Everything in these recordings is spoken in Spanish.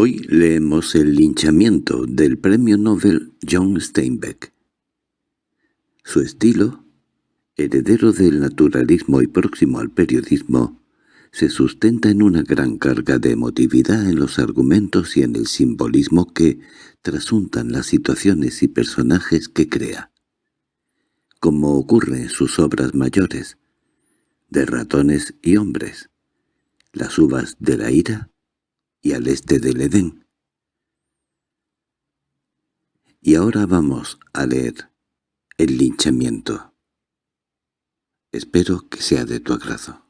Hoy leemos el linchamiento del premio Nobel John Steinbeck. Su estilo, heredero del naturalismo y próximo al periodismo, se sustenta en una gran carga de emotividad en los argumentos y en el simbolismo que trasuntan las situaciones y personajes que crea. Como ocurre en sus obras mayores, de ratones y hombres, las uvas de la ira y al este del Edén. Y ahora vamos a leer el linchamiento. Espero que sea de tu agrado.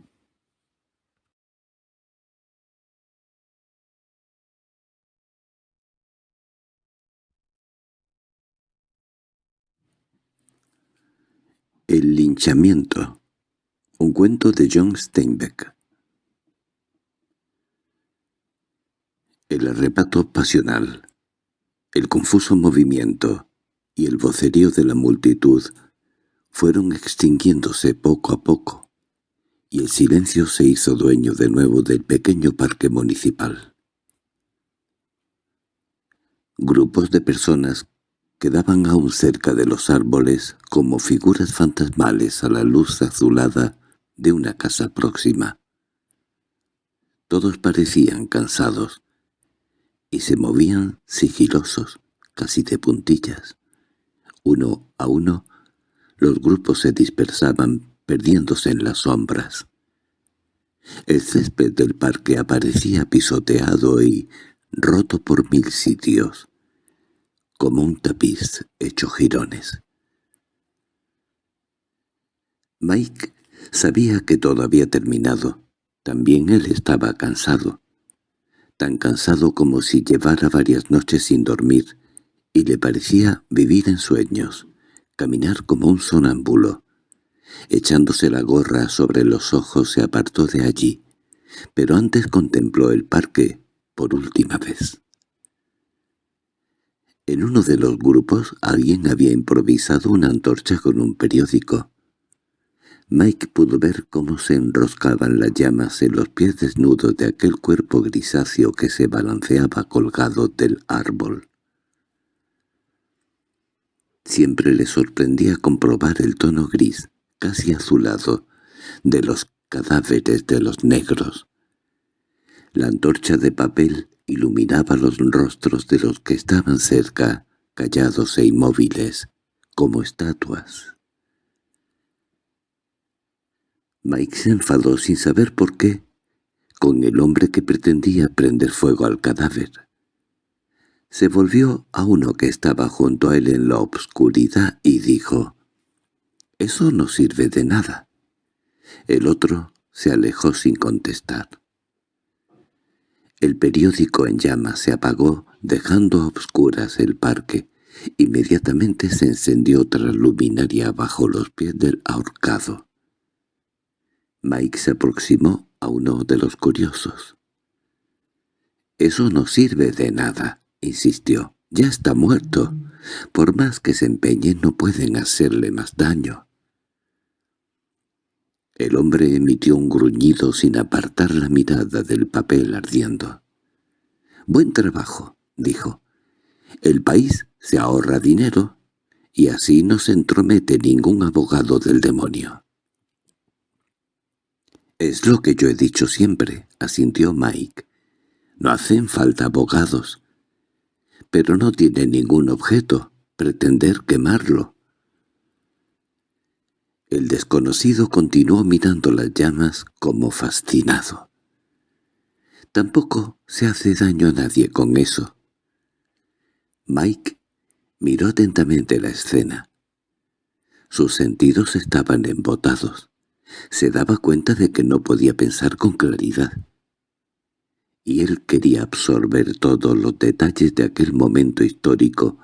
El linchamiento. Un cuento de John Steinbeck. El arrebato pasional, el confuso movimiento y el vocerío de la multitud fueron extinguiéndose poco a poco, y el silencio se hizo dueño de nuevo del pequeño parque municipal. Grupos de personas quedaban aún cerca de los árboles como figuras fantasmales a la luz azulada de una casa próxima. Todos parecían cansados, y se movían sigilosos, casi de puntillas. Uno a uno, los grupos se dispersaban, perdiéndose en las sombras. El césped del parque aparecía pisoteado y roto por mil sitios, como un tapiz hecho jirones. Mike sabía que todo había terminado. También él estaba cansado tan cansado como si llevara varias noches sin dormir, y le parecía vivir en sueños, caminar como un sonámbulo. Echándose la gorra sobre los ojos se apartó de allí, pero antes contempló el parque por última vez. En uno de los grupos alguien había improvisado una antorcha con un periódico. Mike pudo ver cómo se enroscaban las llamas en los pies desnudos de aquel cuerpo grisáceo que se balanceaba colgado del árbol. Siempre le sorprendía comprobar el tono gris, casi azulado, de los cadáveres de los negros. La antorcha de papel iluminaba los rostros de los que estaban cerca, callados e inmóviles, como estatuas. Mike se enfadó sin saber por qué, con el hombre que pretendía prender fuego al cadáver. Se volvió a uno que estaba junto a él en la obscuridad y dijo, «Eso no sirve de nada». El otro se alejó sin contestar. El periódico en llamas se apagó, dejando a obscuras el parque. Inmediatamente se encendió otra luminaria bajo los pies del ahorcado. Mike se aproximó a uno de los curiosos. «Eso no sirve de nada», insistió. «Ya está muerto. Por más que se empeñen no pueden hacerle más daño». El hombre emitió un gruñido sin apartar la mirada del papel ardiendo. «Buen trabajo», dijo. «El país se ahorra dinero y así no se entromete ningún abogado del demonio». —Es lo que yo he dicho siempre —asintió Mike—. No hacen falta abogados. Pero no tiene ningún objeto pretender quemarlo. El desconocido continuó mirando las llamas como fascinado. Tampoco se hace daño a nadie con eso. Mike miró atentamente la escena. Sus sentidos estaban embotados. Se daba cuenta de que no podía pensar con claridad. Y él quería absorber todos los detalles de aquel momento histórico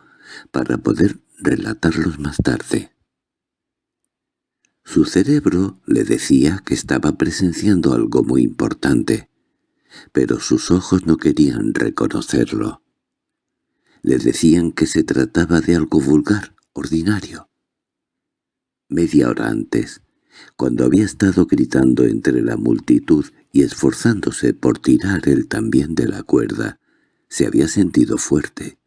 para poder relatarlos más tarde. Su cerebro le decía que estaba presenciando algo muy importante, pero sus ojos no querían reconocerlo. Le decían que se trataba de algo vulgar, ordinario. Media hora antes, cuando había estado gritando entre la multitud y esforzándose por tirar él también de la cuerda, se había sentido fuerte,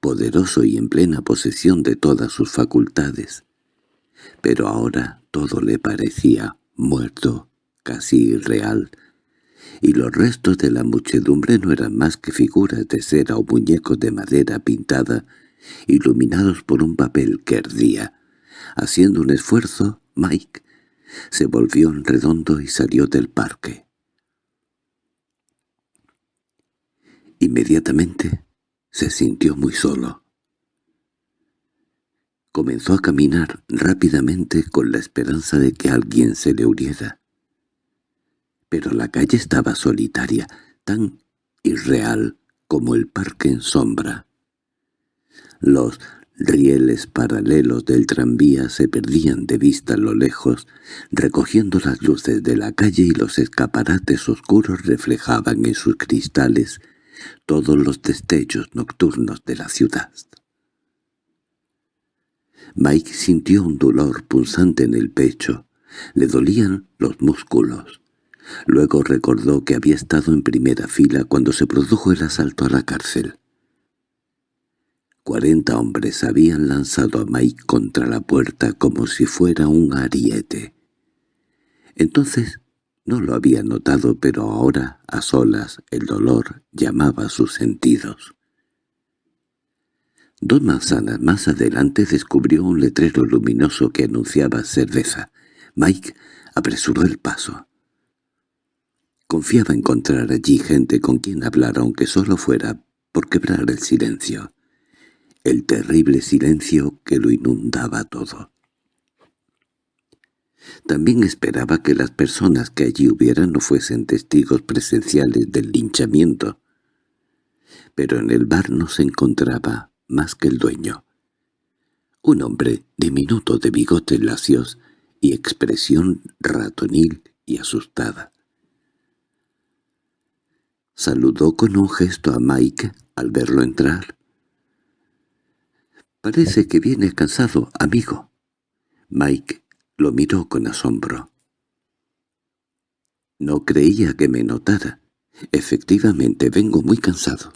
poderoso y en plena posesión de todas sus facultades. Pero ahora todo le parecía muerto, casi irreal, y los restos de la muchedumbre no eran más que figuras de cera o muñecos de madera pintada, iluminados por un papel que ardía. Haciendo un esfuerzo, Mike se volvió en redondo y salió del parque. Inmediatamente se sintió muy solo. Comenzó a caminar rápidamente con la esperanza de que alguien se le uniera pero la calle estaba solitaria, tan irreal como el parque en sombra. Los rieles paralelos del tranvía se perdían de vista a lo lejos, recogiendo las luces de la calle y los escaparates oscuros reflejaban en sus cristales todos los destellos nocturnos de la ciudad. Mike sintió un dolor punzante en el pecho, le dolían los músculos. Luego recordó que había estado en primera fila cuando se produjo el asalto a la cárcel. Cuarenta hombres habían lanzado a Mike contra la puerta como si fuera un ariete. Entonces no lo había notado, pero ahora, a solas, el dolor llamaba a sus sentidos. Dos manzanas más adelante descubrió un letrero luminoso que anunciaba cerveza. Mike apresuró el paso. Confiaba encontrar allí gente con quien hablar aunque solo fuera por quebrar el silencio, el terrible silencio que lo inundaba todo. También esperaba que las personas que allí hubieran no fuesen testigos presenciales del linchamiento, pero en el bar no se encontraba más que el dueño. Un hombre diminuto de bigotes lacios y expresión ratonil y asustada. Saludó con un gesto a Mike al verlo entrar. «Parece que viene cansado, amigo». Mike lo miró con asombro. «No creía que me notara. Efectivamente, vengo muy cansado.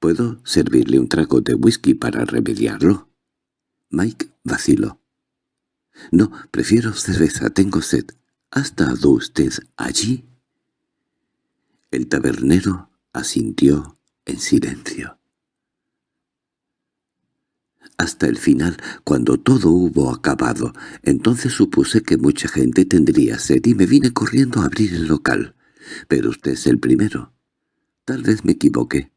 ¿Puedo servirle un trago de whisky para remediarlo?» Mike vaciló. «No, prefiero cerveza, tengo sed. ¿Ha estado usted allí?» El tabernero asintió en silencio. Hasta el final, cuando todo hubo acabado, entonces supuse que mucha gente tendría sed y me vine corriendo a abrir el local. Pero usted es el primero. Tal vez me equivoqué.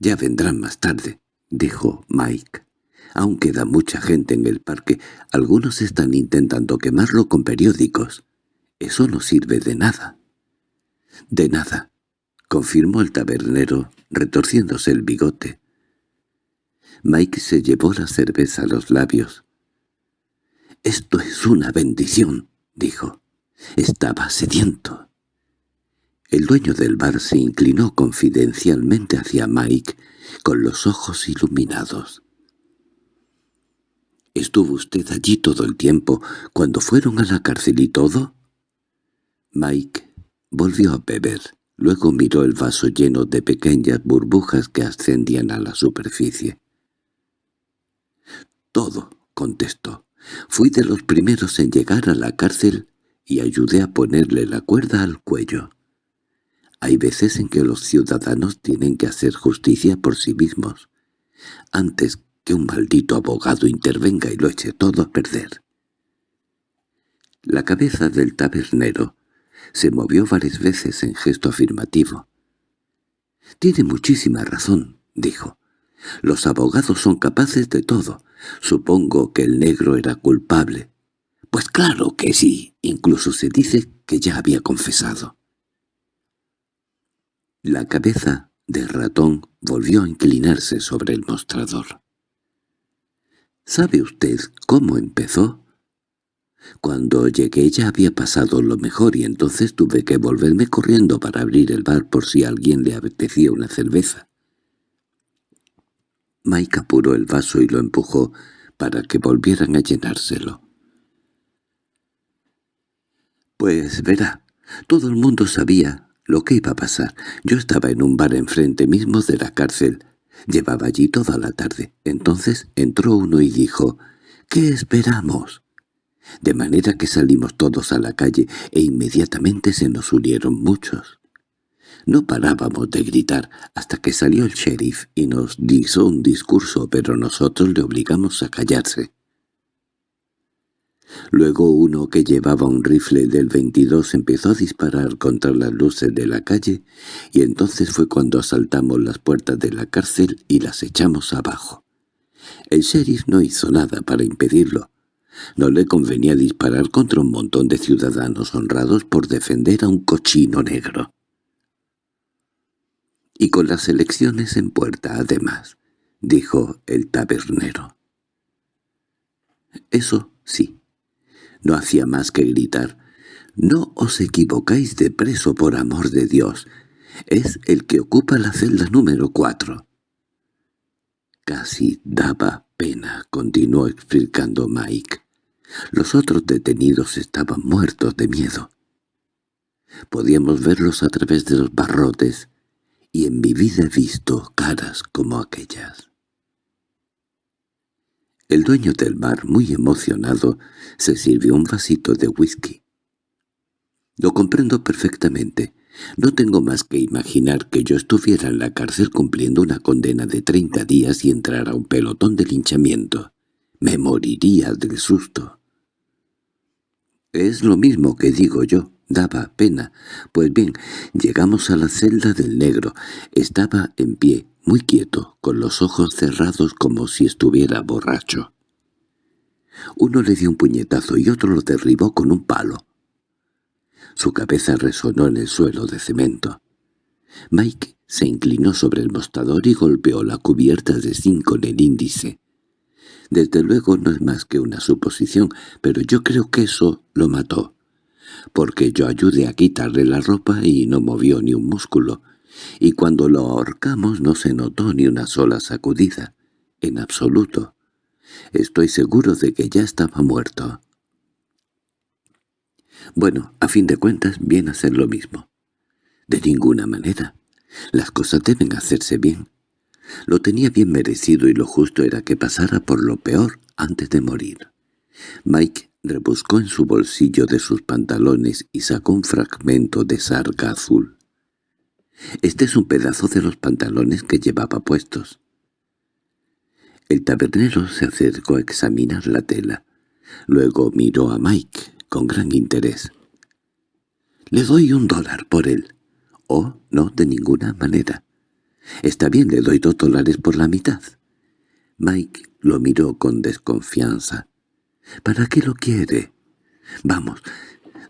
«Ya vendrán más tarde», dijo Mike. «Aún queda mucha gente en el parque. Algunos están intentando quemarlo con periódicos. Eso no sirve de nada». —De nada —confirmó el tabernero, retorciéndose el bigote. Mike se llevó la cerveza a los labios. —Esto es una bendición —dijo. Estaba sediento. El dueño del bar se inclinó confidencialmente hacia Mike, con los ojos iluminados. —¿Estuvo usted allí todo el tiempo, cuando fueron a la cárcel y todo? Mike Volvió a beber. Luego miró el vaso lleno de pequeñas burbujas que ascendían a la superficie. «Todo», contestó. «Fui de los primeros en llegar a la cárcel y ayudé a ponerle la cuerda al cuello. Hay veces en que los ciudadanos tienen que hacer justicia por sí mismos, antes que un maldito abogado intervenga y lo eche todo a perder». La cabeza del tabernero se movió varias veces en gesto afirmativo. «Tiene muchísima razón», dijo. «Los abogados son capaces de todo. Supongo que el negro era culpable». «Pues claro que sí. Incluso se dice que ya había confesado». La cabeza del ratón volvió a inclinarse sobre el mostrador. «¿Sabe usted cómo empezó?» Cuando llegué ya había pasado lo mejor y entonces tuve que volverme corriendo para abrir el bar por si alguien le apetecía una cerveza. Mike apuró el vaso y lo empujó para que volvieran a llenárselo. Pues verá, todo el mundo sabía lo que iba a pasar. Yo estaba en un bar enfrente mismo de la cárcel. Llevaba allí toda la tarde. Entonces entró uno y dijo, «¿Qué esperamos?» De manera que salimos todos a la calle e inmediatamente se nos unieron muchos. No parábamos de gritar hasta que salió el sheriff y nos hizo un discurso, pero nosotros le obligamos a callarse. Luego uno que llevaba un rifle del 22 empezó a disparar contra las luces de la calle y entonces fue cuando asaltamos las puertas de la cárcel y las echamos abajo. El sheriff no hizo nada para impedirlo. No le convenía disparar contra un montón de ciudadanos honrados por defender a un cochino negro. —Y con las elecciones en puerta, además —dijo el tabernero. —Eso sí no hacía más que gritar. «No os equivocáis de preso por amor de Dios. Es el que ocupa la celda número cuatro». Casi daba pena, continuó explicando Mike. Los otros detenidos estaban muertos de miedo. Podíamos verlos a través de los barrotes, y en mi vida he visto caras como aquellas. El dueño del bar, muy emocionado, se sirvió un vasito de whisky. Lo comprendo perfectamente. No tengo más que imaginar que yo estuviera en la cárcel cumpliendo una condena de treinta días y entrara un pelotón de linchamiento. Me moriría del susto. Es lo mismo que digo yo, daba pena. Pues bien, llegamos a la celda del negro. Estaba en pie, muy quieto, con los ojos cerrados como si estuviera borracho. Uno le dio un puñetazo y otro lo derribó con un palo. Su cabeza resonó en el suelo de cemento. Mike se inclinó sobre el mostrador y golpeó la cubierta de zinc con el índice. Desde luego no es más que una suposición, pero yo creo que eso lo mató, porque yo ayudé a quitarle la ropa y no movió ni un músculo, y cuando lo ahorcamos no se notó ni una sola sacudida, en absoluto. Estoy seguro de que ya estaba muerto. Bueno, a fin de cuentas, viene a ser lo mismo. De ninguna manera. Las cosas deben hacerse bien. Lo tenía bien merecido y lo justo era que pasara por lo peor antes de morir. Mike rebuscó en su bolsillo de sus pantalones y sacó un fragmento de sarga azul. Este es un pedazo de los pantalones que llevaba puestos. El tabernero se acercó a examinar la tela. Luego miró a Mike con gran interés. «Le doy un dólar por él». «Oh, no, de ninguna manera». «Está bien, le doy dos dólares por la mitad». Mike lo miró con desconfianza. «¿Para qué lo quiere?» «Vamos,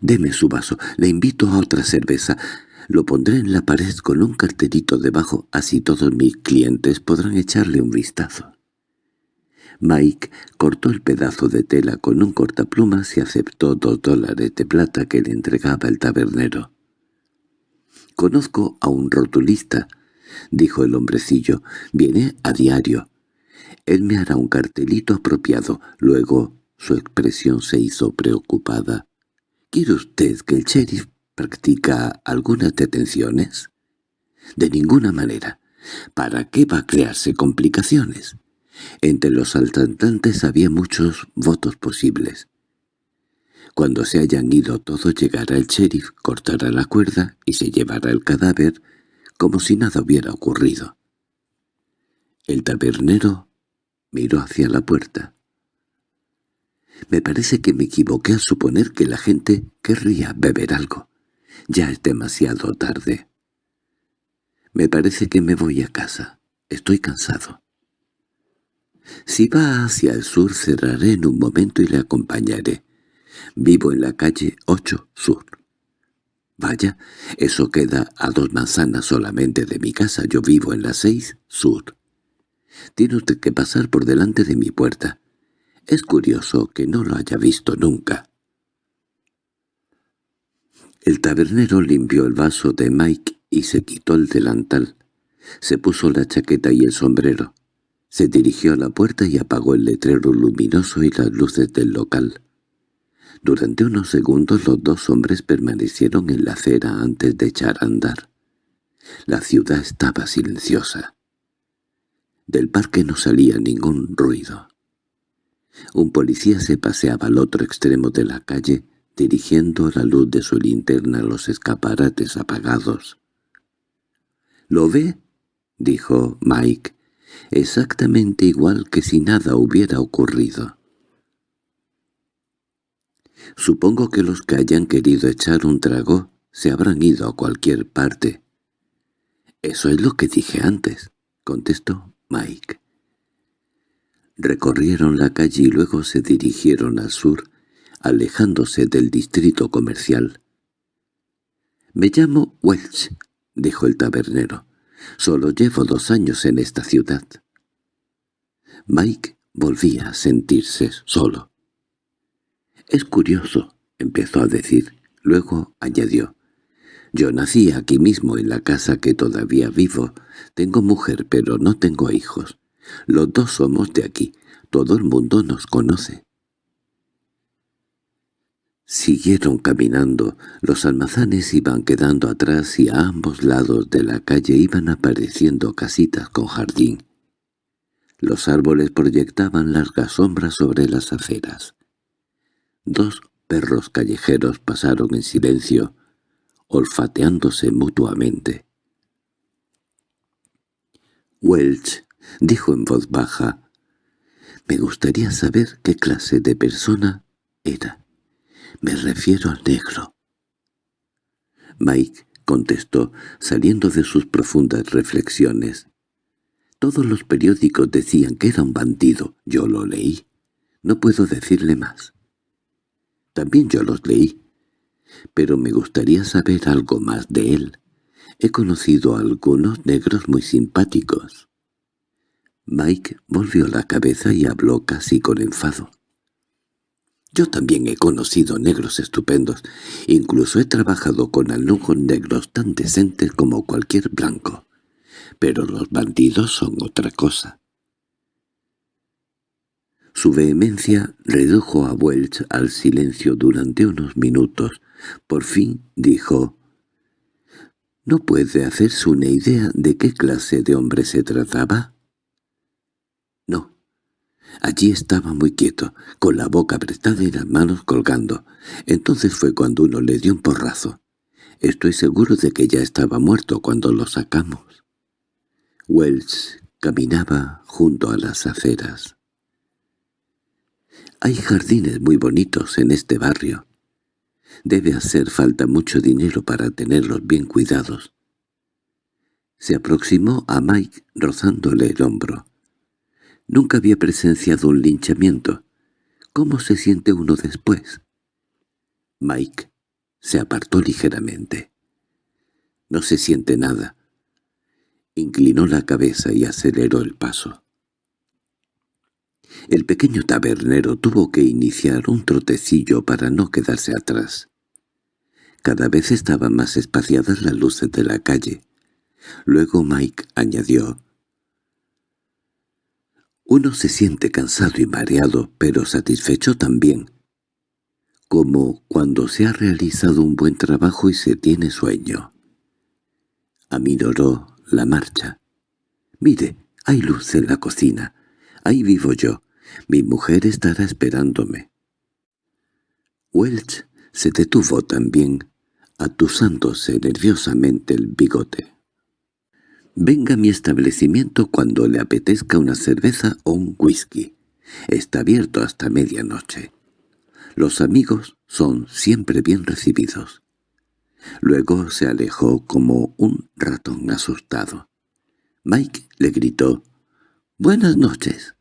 deme su vaso. Le invito a otra cerveza. Lo pondré en la pared con un cartelito debajo, así todos mis clientes podrán echarle un vistazo. Mike cortó el pedazo de tela con un cortaplumas y aceptó dos dólares de plata que le entregaba el tabernero. «Conozco a un rotulista», dijo el hombrecillo. «Viene a diario. Él me hará un cartelito apropiado». Luego su expresión se hizo preocupada. «¿Quiere usted que el sheriff practica algunas detenciones? De ninguna manera. ¿Para qué va a crearse complicaciones? Entre los asaltantes había muchos votos posibles. Cuando se hayan ido todos llegará el sheriff, cortará la cuerda y se llevará el cadáver como si nada hubiera ocurrido. El tabernero miró hacia la puerta. Me parece que me equivoqué al suponer que la gente querría beber algo. Ya es demasiado tarde. Me parece que me voy a casa. Estoy cansado. Si va hacia el sur cerraré en un momento y le acompañaré. Vivo en la calle 8 Sur. Vaya, eso queda a dos manzanas solamente de mi casa. Yo vivo en la 6 Sur. Tiene usted que pasar por delante de mi puerta. Es curioso que no lo haya visto nunca. El tabernero limpió el vaso de Mike y se quitó el delantal. Se puso la chaqueta y el sombrero. Se dirigió a la puerta y apagó el letrero luminoso y las luces del local. Durante unos segundos los dos hombres permanecieron en la acera antes de echar a andar. La ciudad estaba silenciosa. Del parque no salía ningún ruido. Un policía se paseaba al otro extremo de la calle, dirigiendo la luz de su linterna a los escaparates apagados. —¿Lo ve? —dijo Mike. —Exactamente igual que si nada hubiera ocurrido. Supongo que los que hayan querido echar un trago se habrán ido a cualquier parte. —Eso es lo que dije antes —contestó Mike. Recorrieron la calle y luego se dirigieron al sur, alejándose del distrito comercial. «Me llamo Welch», dijo el tabernero. «Solo llevo dos años en esta ciudad». Mike volvía a sentirse solo. «Es curioso», empezó a decir. Luego añadió. «Yo nací aquí mismo en la casa que todavía vivo. Tengo mujer, pero no tengo hijos. Los dos somos de aquí. Todo el mundo nos conoce». Siguieron caminando. Los almazanes iban quedando atrás y a ambos lados de la calle iban apareciendo casitas con jardín. Los árboles proyectaban largas sombras sobre las aceras. Dos perros callejeros pasaron en silencio, olfateándose mutuamente. Welch dijo en voz baja, «Me gustaría saber qué clase de persona era. Me refiero al negro». Mike contestó, saliendo de sus profundas reflexiones. Todos los periódicos decían que era un bandido. Yo lo leí. No puedo decirle más. También yo los leí. Pero me gustaría saber algo más de él. He conocido a algunos negros muy simpáticos. Mike volvió la cabeza y habló casi con enfado. Yo también he conocido negros estupendos. Incluso he trabajado con alumnos negros tan decentes como cualquier blanco. Pero los bandidos son otra cosa. Su vehemencia redujo a Welch al silencio durante unos minutos. Por fin dijo, «¿No puede hacerse una idea de qué clase de hombre se trataba?» No. Allí estaba muy quieto, con la boca apretada y las manos colgando. Entonces fue cuando uno le dio un porrazo. Estoy seguro de que ya estaba muerto cuando lo sacamos. Wells caminaba junto a las aceras. Hay jardines muy bonitos en este barrio. Debe hacer falta mucho dinero para tenerlos bien cuidados. Se aproximó a Mike rozándole el hombro. Nunca había presenciado un linchamiento. ¿Cómo se siente uno después? Mike se apartó ligeramente. No se siente nada. Inclinó la cabeza y aceleró el paso. El pequeño tabernero tuvo que iniciar un trotecillo para no quedarse atrás. Cada vez estaban más espaciadas las luces de la calle. Luego Mike añadió, uno se siente cansado y mareado, pero satisfecho también, como cuando se ha realizado un buen trabajo y se tiene sueño. Aminoró la marcha. «Mire, hay luz en la cocina. Ahí vivo yo. Mi mujer estará esperándome». Welch se detuvo también, atusándose nerviosamente el bigote. Venga a mi establecimiento cuando le apetezca una cerveza o un whisky. Está abierto hasta medianoche. Los amigos son siempre bien recibidos. Luego se alejó como un ratón asustado. Mike le gritó, «¡Buenas noches!».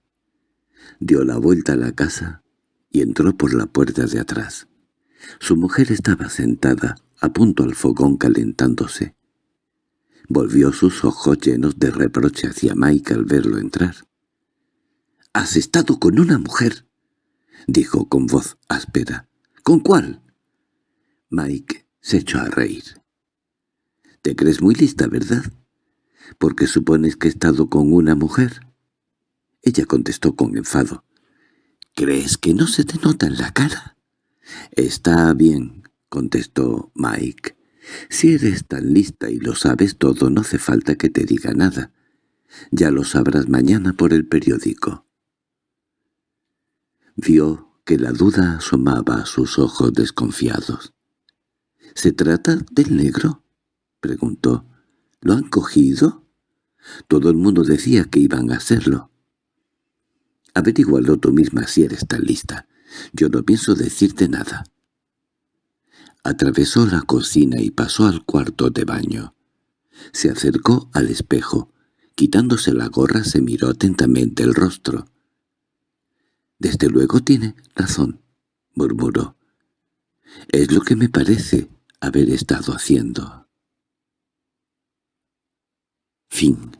Dio la vuelta a la casa y entró por la puerta de atrás. Su mujer estaba sentada, a punto al fogón calentándose. Volvió sus ojos llenos de reproche hacia Mike al verlo entrar. —¿Has estado con una mujer? —dijo con voz áspera. —¿Con cuál? Mike se echó a reír. —Te crees muy lista, ¿verdad? —¿Porque supones que he estado con una mujer? Ella contestó con enfado. —¿Crees que no se te nota en la cara? —Está bien —contestó Mike. Si eres tan lista y lo sabes todo, no hace falta que te diga nada. Ya lo sabrás mañana por el periódico. Vio que la duda asomaba a sus ojos desconfiados. —¿Se trata del negro? —preguntó. —¿Lo han cogido? Todo el mundo decía que iban a hacerlo. Averígualo tú misma si eres tan lista. Yo no pienso decirte nada. Atravesó la cocina y pasó al cuarto de baño. Se acercó al espejo. Quitándose la gorra se miró atentamente el rostro. «Desde luego tiene razón», murmuró. «Es lo que me parece haber estado haciendo». Fin